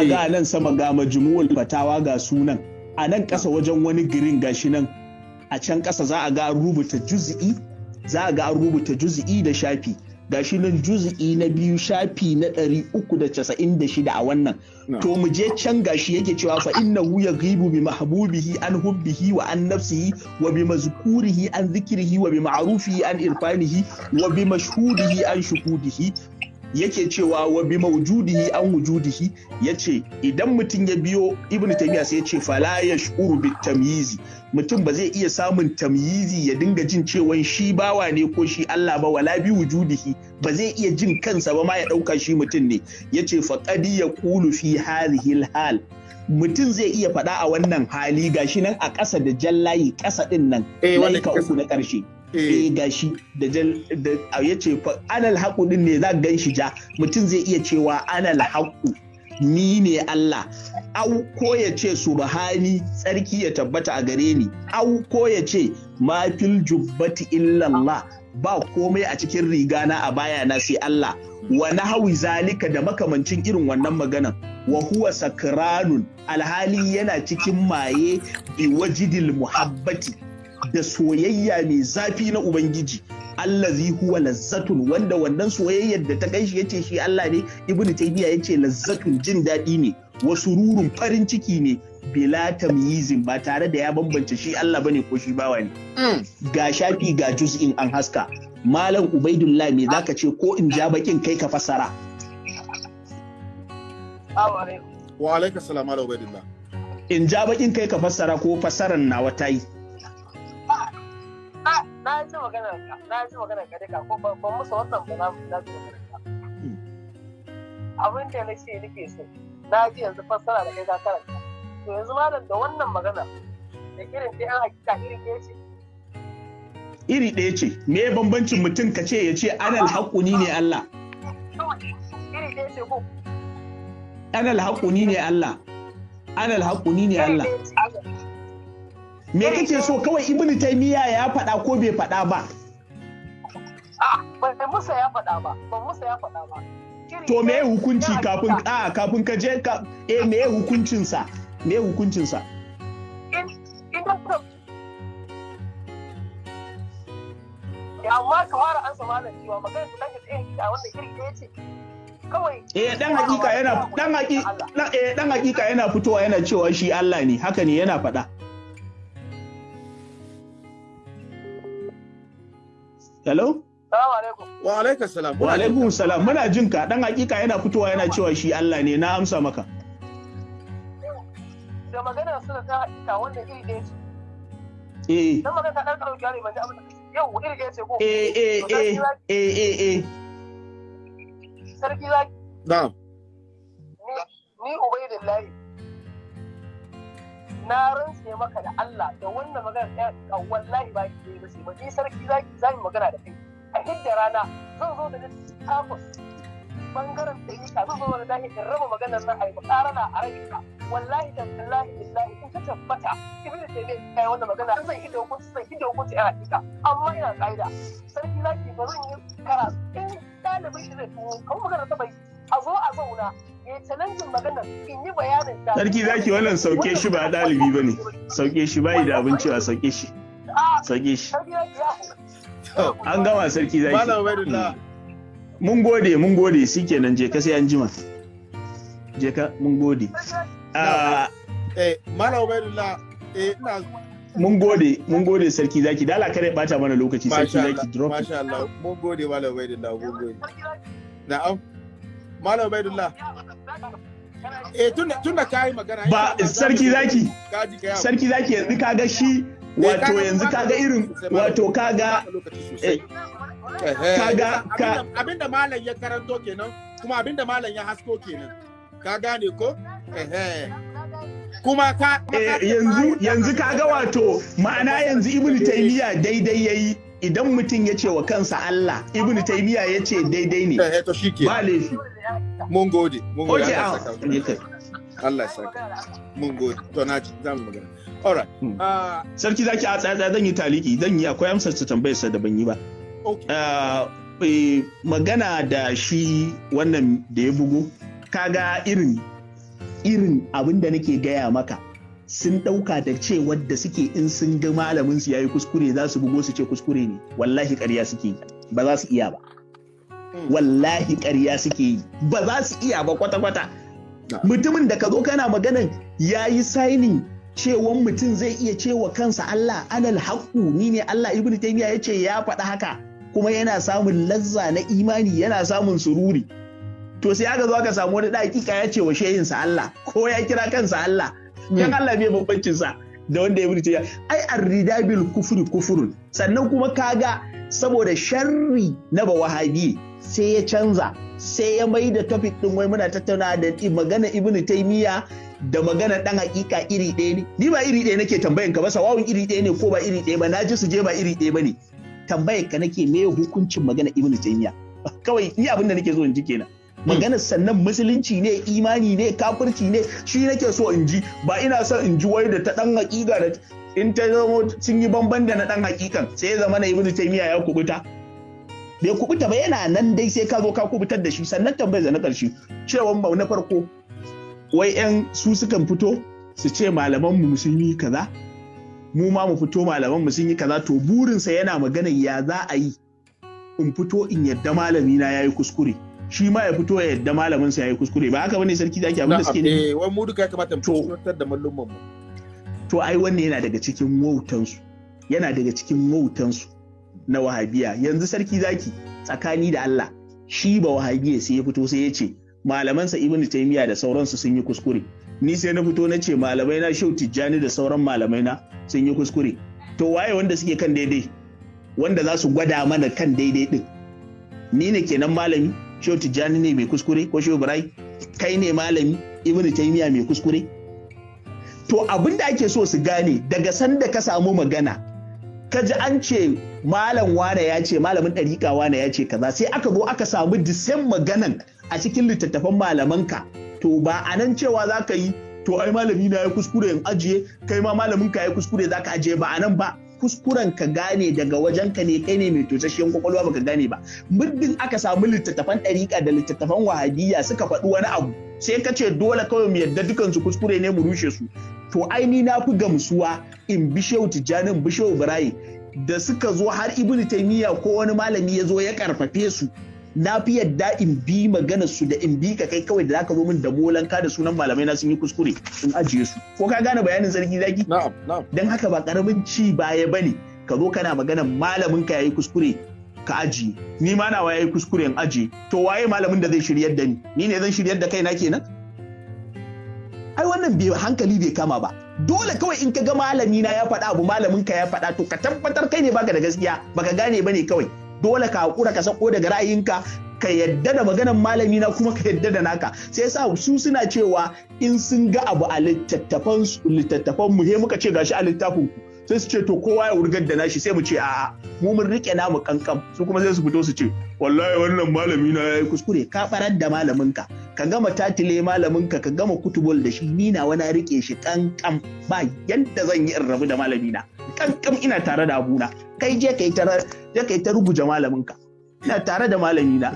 a ga nan sama ga majmu'ul fatawa ga sunan. A nan ƙasa wajen wani girin gashi nan. A can ƙasa za a ga an rubuta juz'i za a ga an rubuta juz'i da shafi. Gashi nan juz'i na biyu shafi na ɗari uku da casa'in da shida a wannan. To mu je can gashi yake cewa fa innahu yaghibu bi mahbubihi an hubbihi wa an nafsihi wa bi mazkurihi an zikrihi wa bi ma'rufihi an irfanihi wa bi mashhudihi an shuhudihi. Yake cewa wa bi mawjudihi an wujudihi ya ce idan mutum ya biyo ibnu taymiya sai ya ce fala yashuru bit tamyizi mutum ba zai iya samun tamyizi ya dinga jin cewa shi bawa ne ko shi Allah ba wala bi wujudihi ba zai iya jin kansa ba ma ya ɗauka shi mutum ne. Yace faqad yaqulu fi hadhihi hal mutum zai iya faɗa a wannan hali gashi nan a ƙasa da jallayi ƙasa ɗin nan laika uku na ƙarshe. Eh. gashi da da ya ce anal haƙu ɗin ne za gan shi ja? Mutum zai iya cewa anal haƙu ni ne Allah. Au ko ya ce subhani tsarki ya tabbata a gare ni. Au ko ya ce ma fil jubbati illallah ba komai a cikin rigana a bayana sai Allah. Wa nahawi zalika da makamancin irin wannan maganan. Wa huwa sakranun alhali yana cikin maye bi wajidil muhabbati. Da soyayya mai zafi na ubangiji. Allazi huwa lazzatun wanda wannan soyayyar da ta gan shi ya ce shi Allah ne ibnu taymiya ya ce lazzatun jin daɗi ne wa sururun farin ciki ne bila tamyizin ba tare da ya bambance shi Allah ba ne ko shi bawa ne. Ga shafi ga juz'in an haska. Malam ubaidullah me zaka ce ko in ja bakin kai ka fasara Wa alaika salam ala ubaidillah. In ja bakin kai ka fassara ko fassaran nawa ta yi. Na ji maganar ka, na ji maganar ka duka ko ban musu wannan ba na ji maganar ka. Abin da na ce nake so, na ji yanzu fassara da kai ka karanta. To yanzu malam da wannan magana da irin da yan hakika irin ɗaya ce. Iri ɗaya ce, me bambancin mutum ka ce ya ce anal haƙuni ne Allah. Iri ɗaya ce ko anal haƙuni ne Allah anal haƙuni ne Allah me kake so? Kawai ibnu taymiya ya faɗa ko bai faɗa ba? Ban musa ya faɗa ba. Ban musa ya faɗa ba. To me hukunci kafin a kafin ka je ka eh me hukuncin sa me hukuncin sa amma kamar an sama da cewa magana da kake tsaye a wanda iri ɗaya ce. Kawai eh dan hakika yana dan hakika eh dan hakika yana fitowa yana cewa shi Allah ne. Haka ne yana faɗa. Hello? Salamu alaikum. Wa alaikum salam. Wa alaikum salam. Muna jin ka dan hakika yana fitowa yana cewa shi Allah ne na amsa maka. Da magana suna ta hakika wanda iri ɗaya ce. Eh. Dan magana ta ɗan ɗauki yare ban ji abin da yau iri ɗaya ce ko. Eh eh eh eh eh eh. sarki zaki. Na'am. Ni Ubaidillahi. Na rantse maka da Allah da wannan magana ɗaya ka wallahi ba ki ba sai ba. Sarki zaki za mu magana da kai. A hidda rana zan zo da littafin ɓangaren da yi ka zan zo da dahi in raba maganar nan a yi mukarana a rai wallahi da billahi billahi in ta tabbata ibnu taymiya kai wannan magana zan hidda hukunci zan hidda hukunci a hakika. Amma ina kaida sarki zaki ba zan yi karatu. In ɗalibin shi zai tuwo kan magana ta bai a zo a zauna ya challenge maganar in yi bayanin ta. Sarki zaki wannan sauke shi ba ɗalibi ba ne. Sauke shi bayi da abin cewa sauke shi. Sauke shi. an gama sarki zaki Ubaidullah. mun gode mun gode. Shikenan je ka sai an jima. Je ka mun gode. Eh, Malam Ubaidullah, eh ina mun gode mun gode sarki zaki dala kare bata mana lokaci sarki zaki drop Masha Allah, mun gode Malam Ubaidullah, mun gode. Na'am. Malam Ubaidullah. Eh tunda tunda kai magana. ba sarki zaki. Sarki zaki yanzu kaga shi wato yanzu kaga irin wato kaga eh, kaga ka abin da malam ya karanto kenan kuma abin da malam ya hasko kenan. Ka gane ko? Ehe. kuma ka eh, yanzu yanzu kaga wato ma'ana yanzu ibnu taymiya daidai yayi idan mutum ya ce wa kansa Allah ibnu taymiya ya ce daidai ne. Eh ba laifi. Mun gode mun gode. Allah ya saka. Allah mun gode. To na ji za mu magana. Alright Hmm. ah sarki zaki a tsaya zan yi taliki. Zan yi akwai amsar ta tambayar sa da ban yi ba. Ah, eh, magana da shi wannan da ya bugu kaga irin irin abin da nake gaya maka sun ɗauka da ce wadda suke in sun ga malamin su yayi kuskure za su bugo su ce kuskure ne. Wallahi ƙarya suke ba za su iya ba. Wallahi ƙarya suke yi. Ba za su iya ba kwata-kwata. Mutumin da ka zo kana maganan ya yi sainin cewan mutum zai iya cewa kansa Allah anal haƙu ni ne Allah. Ibnu taymiya ya ce ya faɗa haka kuma yana samun lazza na imani yana samun sururi. To sai aka zo aka samu wani dakika ya ce wa shehinsa Allah ko ya kira kansa Allah. Kan Allah bai bambancin sa da wanda ya burce ai arridabil kufri kufurun sannan kuma kaga saboda sharri na ba wahabi sai ya canza sai ya mai da topic din wai muna tattauna da magana ibnu taymiya da magana dan hakika iri ɗaya ne. Ni ba iri ɗaya nake tambayan ka ba sawawun iri ɗaya ne ko ba iri ɗaya ba na ji su je ba iri ɗaya ba ne. Tambayar ka nake me hukuncin magana ibnu taymiya? Kawai ni abin da nake so in ji kenan. Maganar sannan musulunci ne imani ne kafirci ne shi nake so in ji. Ba ina son in ji wai da ta dan hakika da in ta zama sun yi bamban da na dan hakikan sai ya zama na ibnu taymiya ya kubuta bai kubuta ba yana nan dai sai ka zo ka kuɓutar da shi. Sannan tambayar da na ƙarshe cewa ba na farko wai yan su sukan fito su ce malaman mu sun yi kaza? Mu ma mu fito malaman mu sun yi kaza to burinsa yana magana ya za a yi in fito in yadda malami na yayi kuskure. Shi ma ya fito ya yadda malamin sa yayi kuskure. Ba haka ba ne sarki zaki abin da suke ne eh wai mu duka ya kamata mu fuskantar da mallumman mu. To ai wannan yana daga cikin wautan su yana daga cikin wautan su na wahabiya. Yanzu sarki zaki tsakani da Allah shi ba wahabiya sai ya fito sai ya ce malamansa ibnu taymiya da sauransu sun yi kuskure. Ni sai na fito na ce malamai na shau tijjani da sauran malamai na sun yi kuskure. To waye wanda suke kan daidai? Wanda za su gwada mana kan daidai din? Ni ne kenan malami? Shau tijjani ne mai kuskure ko shau birai kai ne malami? Ibnu taymiya mai kuskure? To abin da ake so su gane daga sanda ka samu magana ka ji an ce malam wane ya ce malamin ɗariƙa wane ya ce kaza sai aka zo aka samu disen maganan a cikin littattafan malamanka. To ba a nan cewa za ka yi to ai malami na ya kuskure in ajiye kai ma malamin ka ya kuskure za ka ajiye ba a nan ba. Kuskuren ka gane daga wajen ka ne kai ne mai tosasshen ƙwaƙwalwa baka gane ba. Muddin aka samu littattafan ɗariƙa da littattafan wahabiyya suka faɗi wani abu sai ka ce dole kawai mu yadda dukansu kuskure ne mu rushe su. To ai ni na fi gamsuwa in bi shehu tijjanin bi shehu ibrahim. Da suka zo har ibnu taymiya ko wani malami ya zo ya karfafe su na fi yadda in bi magana su da in bi ka kai kawai da zaka zo min da molanka da sunan malamai na sun yi kuskure in ajiye su. Ko ka gane bayanin sarki zaki? Na'am na'am. Dan haka ba ƙaramin ci baya ba ne ka zo kana magana malamin ka yayi kuskure ka ajiye ni ma nawa yayi kuskure in ajiye to waye malamin da zai shiryar da ni? Ni ne zan shiryar da kaina kenan? Ai wannan bai hankali bai kama ba. Dole kawai in ka ga malami na ya faɗa abu malamin ka ya faɗa to ka tabbatar kai ne baka da gaskiya baka gane ba ne kawai. Dole ka hakura ka sako daga ra'ayinka ka yadda da maganan malami na kuma ka yadda da naka. Sai yasa su suna cewa in sun ga abu a littattafan littattafan mu he muka ce gashi a littafin ku. Sai su ce to kowa ya wurgar da nashi sai mu ce a'a mu mun riƙe namu kankan su kuma sai su fito su ce wallahi wannan malami na yayi kuskure. Ka farar da malamin ka ka gama tatile malamin ka ka gama kutubul da shi. Ni na wani riƙe shi kankan ba yadda zan yi in rabu da malami na kankan ina tare da abuna. Kai je kai ta je kai ta ruguje malamin ka ina tare da malami na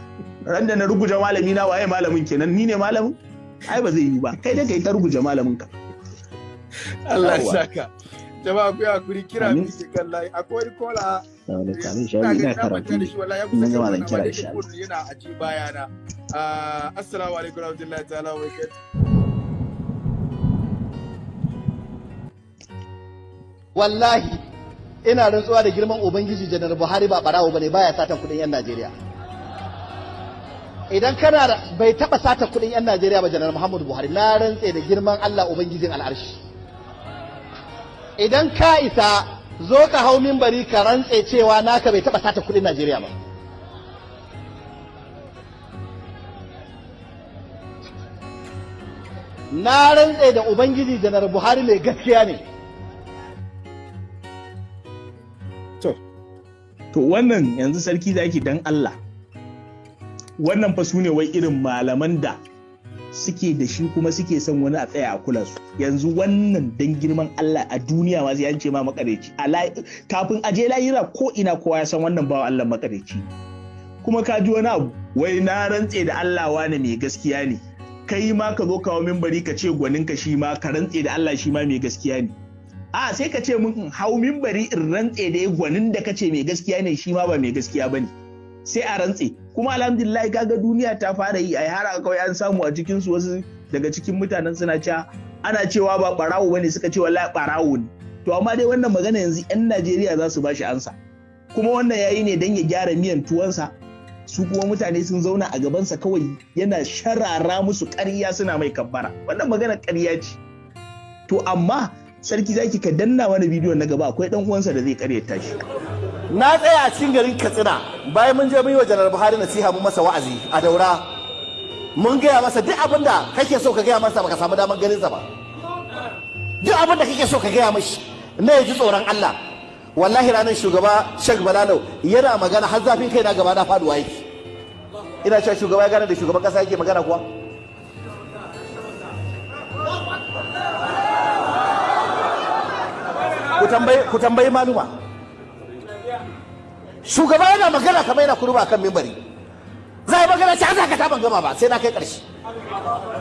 ran da na ruguje malami na waye malamin kenan? Ni ne malamin? Ai ba zai yi ba. Kai dai kai ta ruguje malamin ka Allah ya saka. Jama'a ku haƙuri kira mi ke kan layi akwai wani kola ina ga na manta da shi wallahi ya kusa Ina kan zan kira wannan shi. amma yana a ji bayana Ah, assalamu alaikum warahmatullahi ta'ala wa barakatuh wallahi ina rantsuwa da girman ubangiji janar buhari ba barawo ba ne baya satan kuɗin yan najeriya. Idan kana bai taba satan kuɗin yan najeriya ba janar muhammadu buhari na rantse da girman allah ubangijin al'arshi. Idan ka isa zo ka hau mimbari ka rantse cewa naka bai taba satan kuɗin najeriya ba na rantse da ubangiji janar buhari mai gaskiya ne To wannan yanzu sarki zaki dan Allah. Wannan fa su ne wai irin malaman da suke da shi kuma suke son wani a tsaya a kula su. Yanzu wannan dan girman Allah a duniya ma sai an ce ma makareci. Kafin a je layira ko ina kowa ya san wannan bawa Allah makareci. Kuma ka ji wani abu wai na rantse da Allah wane mai gaskiya ne. kai ma ka zo kawo mimbari ka ce gwaninka shi ma ka rantse da Allah shi ma mai gaskiya ne a sai ka ce mun hau mimbari in rantse da gwanin da ka ce mai gaskiya ne shi ma ba mai gaskiya ba ne sai a rantse kuma alhamdulillah kaga duniya ta fara yi ai har kawai an samu a cikin su wasu daga cikin mutanen suna cewa ana cewa ba barawo ba ne suka ce wallahi barawo ne. To amma dai wannan magana yanzu yan Najeriya za su bashi ansa. Kuma wannan yayi ne dan ya gyara miyan tuwansa su kuma mutane sun zauna a gabansa kawai yana sharara musu ƙarya suna mai kabbara. Wannan magana ƙarya ce. To amma sarki zaki ka danna wani bidiyon na gaba akwai dan uwansa da zai karyata shi. Na tsaya a cikin garin katsina bayan mun je mun yi wa janar buhari nasiha mun masa wa'azi a daura. Mun gaya masa duk abin da kake so ka gaya masa baka samu damar ganin sa ba. Duk abin da kake so ka gaya mashi na ya ji tsoron Allah. Wallahi ranar shugaba Sheikh Balalau yana magana har zafin kai na gaba na faɗuwa yake. Ina cewa shugaba ya gane da shugaban kasa yake magana kuwa? Ku tambayi maluma. Shugaba yana magana kamar yana kurba kan mimbari. Za a magana ci za ka ta ban gama ba sai na kai ƙarshe.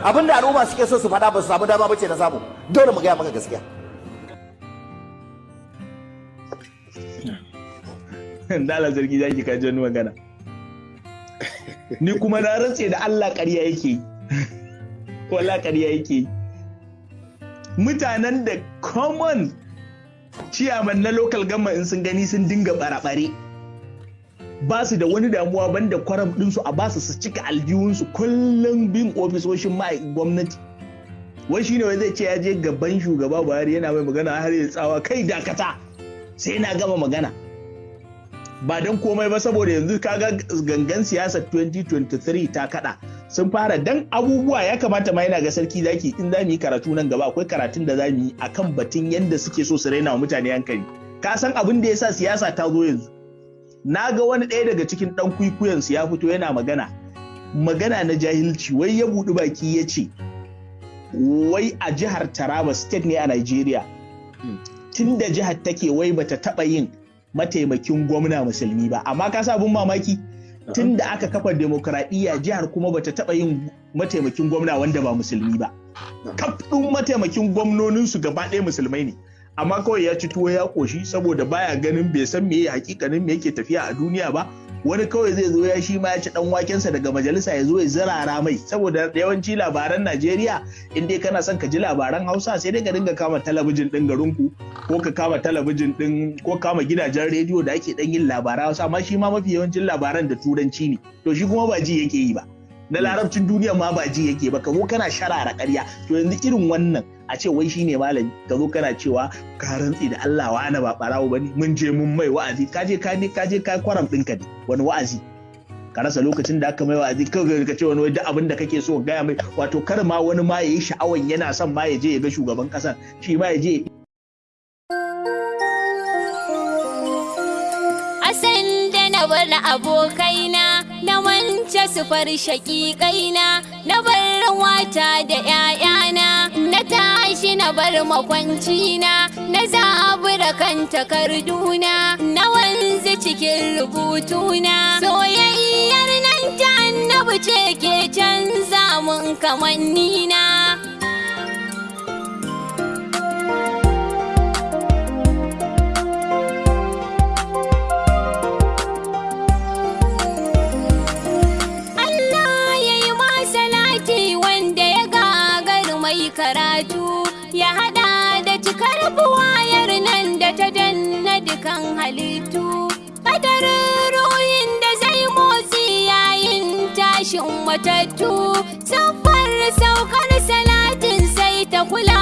Abinda al'umma suke so su faɗa ba su samu dama ba ce na samu. Dole mu gaya maka gaskiya. Dala zargi zaki ka ji wani magana. Ni kuma na rantse da Allah ƙarya yake wala ƙarya yake mutanen da common ciyaman na local government in sun gani sun dinga bare-bare ba su da wani damuwa banda kwaram ɗinsu a ba su su cika aljihunsu kullum bin ofisoshin gwamnati. Wai shine wai zai ce ya je gaban shugaba buhari yana mai magana har ya tsawa kai dakata! Sai na gama magana. Ba don komai ba saboda yanzu kaga gangan siyasar 2023 ta kada sun fara dan abubuwa ya kamata ma yana ga sarki zaki in za mu yi karatu nan gaba akwai karatun da za mu yi akan batun yadda suke so su raina wa mutane hankali. Ka san abin da ya sa siyasa ta zo yanzu? Na ga wani ɗaya daga cikin ɗan kwikwiyon su ya fito yana magana. Magana na jahilci wai ya buɗi baki ya ce wai a jihar taraba state ne a nigeria. Tun da jihar take wai bata taɓa yin mataimakin gwamna musulmi ba. Amma ka abin mamaki tun da aka kafa demokradiyya jihar kuma bata taɓa yin mataimakin gwamna wanda ba musulmi ba. Kafin mataimakin gwamnoninsu gaba ɗaya musulmai ne. Amma kawai ya ci tuwo ya koshi saboda baya ganin bai san meye hakikanin me yake tafiya a duniya ba. Wani kawai zai zo ya shi ma ya ci dan wakensa daga majalisa ya zo ya zirara mai. Saboda yawanci labaran Najeriya in dai kana son ka ji labaran Hausa sai dai ka dinga kama talabijin din garinku ko ka kama talabijin din ko kama gidajen rediyo da ake dan yin labaran Hausa. Amma shi ma mafi yawancin labaran da turanci ne. To shi kuma ba ji yake yi ba. Na larabcin duniya ma ba ji yake ba ka zo kana sharara ƙarya. To yanzu irin wannan a ce wai shine malami ka zo kana cewa ka rantsi da Allah wa ana ba barawo ba ne? Mun je mun mai wa'azi. Ka je ka ne ka je ka kwaram ɗinka ne. Wani wa'azi? Ka rasa lokacin da aka mai wa'azi kawai ka ce wani duk abin da kake so gaya mai. Wato kar ma wani ma yayi sha'awan yana son ma ya je ya ga shugaban ƙasar shi ma ya je Asan da na bar abokaina na wance sufar shaƙiƙaina na bar wata da ‘ya'yana na tashi na bar makwancina na zabura kan takarduna. Na wanzu cikin rubutuna. Soyayyar nan ta annabi ce ke canza mun kamannina. Halittu kadarin ruhin da zai motsi yayin tashin matattu. Siffar saukar salatin sai ta kula